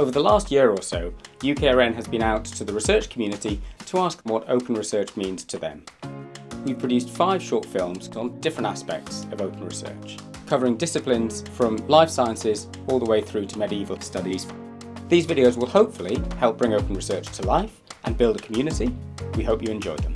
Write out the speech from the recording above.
Over the last year or so, UKRN has been out to the research community to ask what open research means to them. We've produced five short films on different aspects of open research, covering disciplines from life sciences all the way through to medieval studies. These videos will hopefully help bring open research to life and build a community. We hope you enjoy them.